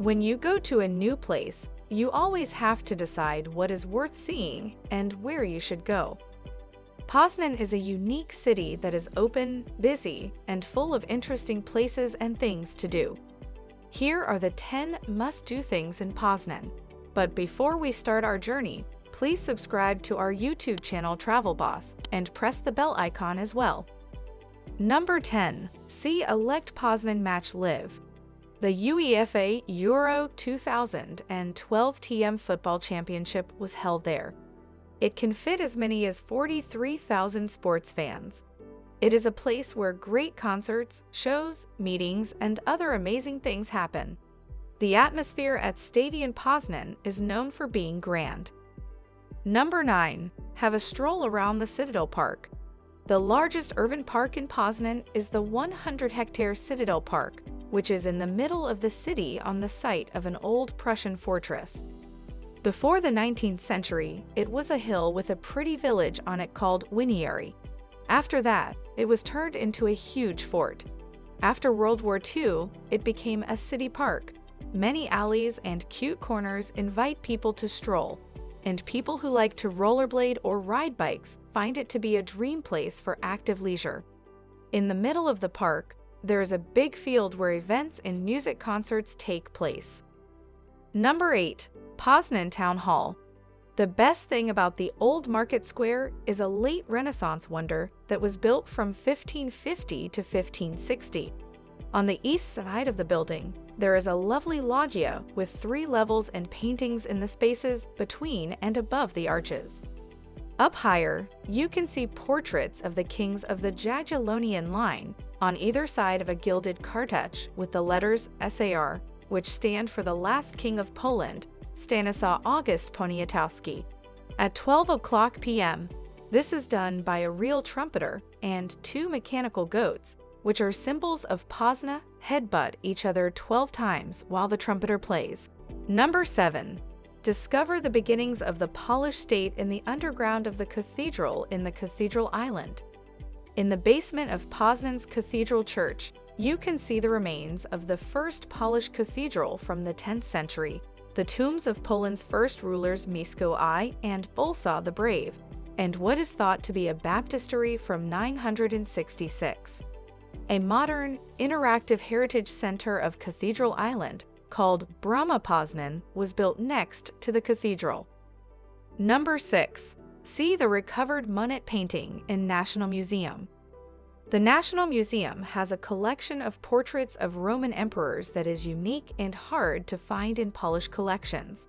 When you go to a new place, you always have to decide what is worth seeing and where you should go. Poznan is a unique city that is open, busy, and full of interesting places and things to do. Here are the 10 must-do things in Poznan. But before we start our journey, please subscribe to our YouTube channel Travel Boss and press the bell icon as well. Number 10. See a Lech Poznan match live. The UEFA Euro 2012 TM Football Championship was held there. It can fit as many as 43,000 sports fans. It is a place where great concerts, shows, meetings, and other amazing things happen. The atmosphere at Stadion Poznan is known for being grand. Number 9. Have a stroll around the Citadel Park. The largest urban park in Poznan is the 100-hectare Citadel Park, which is in the middle of the city on the site of an old Prussian fortress. Before the 19th century, it was a hill with a pretty village on it called Winiary. After that, it was turned into a huge fort. After World War II, it became a city park. Many alleys and cute corners invite people to stroll, and people who like to rollerblade or ride bikes find it to be a dream place for active leisure. In the middle of the park, there is a big field where events and music concerts take place. Number 8. Poznan Town Hall. The best thing about the old market square is a late Renaissance wonder that was built from 1550 to 1560. On the east side of the building, there is a lovely loggia with three levels and paintings in the spaces between and above the arches. Up higher, you can see portraits of the kings of the Jagiellonian line on either side of a gilded cartouche with the letters SAR, which stand for the last king of Poland, Stanislaw August Poniatowski. At 12 o'clock p.m., this is done by a real trumpeter and two mechanical goats, which are symbols of Poznan, headbutt each other 12 times while the trumpeter plays. Number 7. Discover the beginnings of the Polish state in the underground of the cathedral in the Cathedral Island. In the basement of Poznan's Cathedral Church, you can see the remains of the first Polish cathedral from the 10th century, the tombs of Poland's first rulers Mieszko I and Bolesław the Brave, and what is thought to be a baptistery from 966. A modern, interactive heritage center of Cathedral Island called Brama Poznan was built next to the cathedral. Number 6. See the recovered Monet painting in National Museum. The National Museum has a collection of portraits of Roman emperors that is unique and hard to find in Polish collections.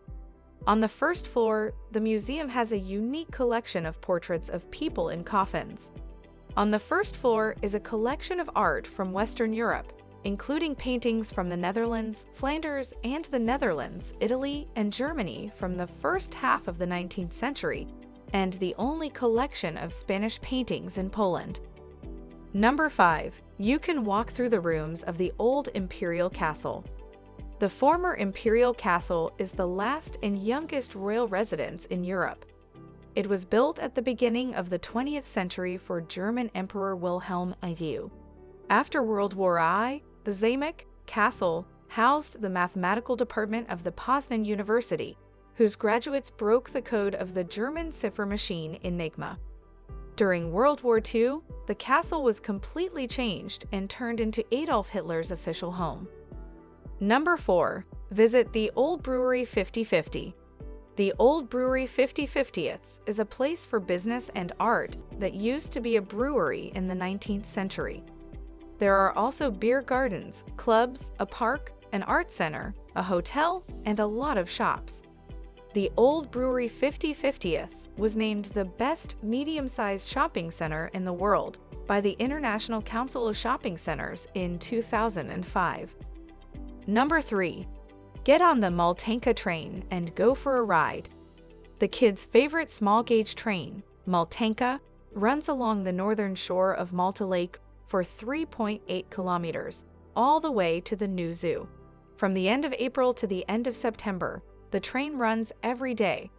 On the first floor, the museum has a unique collection of portraits of people in coffins. On the first floor is a collection of art from Western Europe, including paintings from the Netherlands, Flanders, and the Netherlands, Italy, and Germany from the first half of the 19th century, and the only collection of Spanish paintings in Poland. Number 5. You can walk through the rooms of the old Imperial Castle. The former Imperial Castle is the last and youngest royal residence in Europe. It was built at the beginning of the 20th century for German Emperor Wilhelm II. After World War I, the Zamek Castle housed the mathematical department of the Poznan University, whose graduates broke the code of the German cipher machine Enigma. During World War II, the castle was completely changed and turned into Adolf Hitler's official home. Number 4. Visit the Old Brewery 5050. The Old Brewery 5050th is a place for business and art that used to be a brewery in the 19th century. There are also beer gardens, clubs, a park, an art center, a hotel, and a lot of shops. The Old Brewery 5050th was named the best medium-sized shopping center in the world by the International Council of Shopping Centers in 2005. Number 3. Get on the Maltanka train and go for a ride. The kids' favorite small gauge train, Maltanka, runs along the northern shore of Malta Lake for 3.8 kilometers, all the way to the new zoo. From the end of April to the end of September, the train runs every day.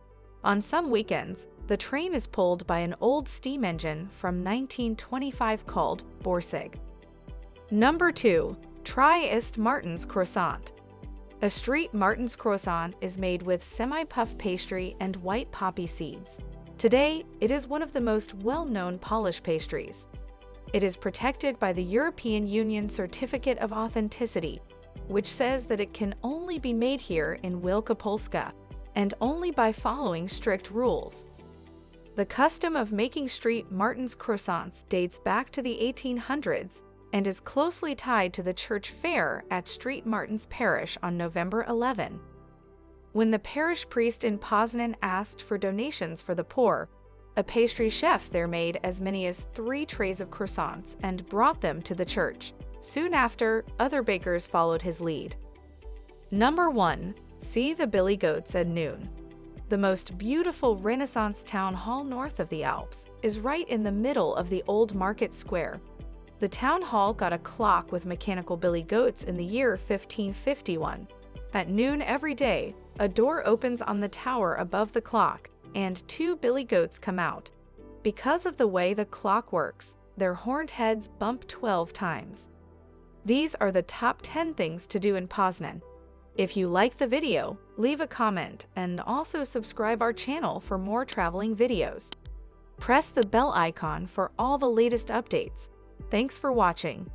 On some weekends, the train is pulled by an old steam engine from 1925 called Borsig. Number 2. Try Ist Martin's Croissant. A street Martin's croissant is made with semi-puff pastry and white poppy seeds. Today, it is one of the most well-known Polish pastries. It is protected by the European Union Certificate of Authenticity, which says that it can only be made here in Wielkopolska and only by following strict rules. The custom of making street Martin's croissants dates back to the 1800s and is closely tied to the church fair at Street Martin's Parish on November 11. When the parish priest in Poznan asked for donations for the poor, a pastry chef there made as many as three trays of croissants and brought them to the church. Soon after, other bakers followed his lead. Number 1. See the Billy Goats at noon. The most beautiful Renaissance town hall north of the Alps is right in the middle of the old market square the town hall got a clock with mechanical billy goats in the year 1551. At noon every day, a door opens on the tower above the clock, and two billy goats come out. Because of the way the clock works, their horned heads bump 12 times. These are the top 10 things to do in Poznan. If you like the video, leave a comment and also subscribe our channel for more traveling videos. Press the bell icon for all the latest updates. Thanks for watching.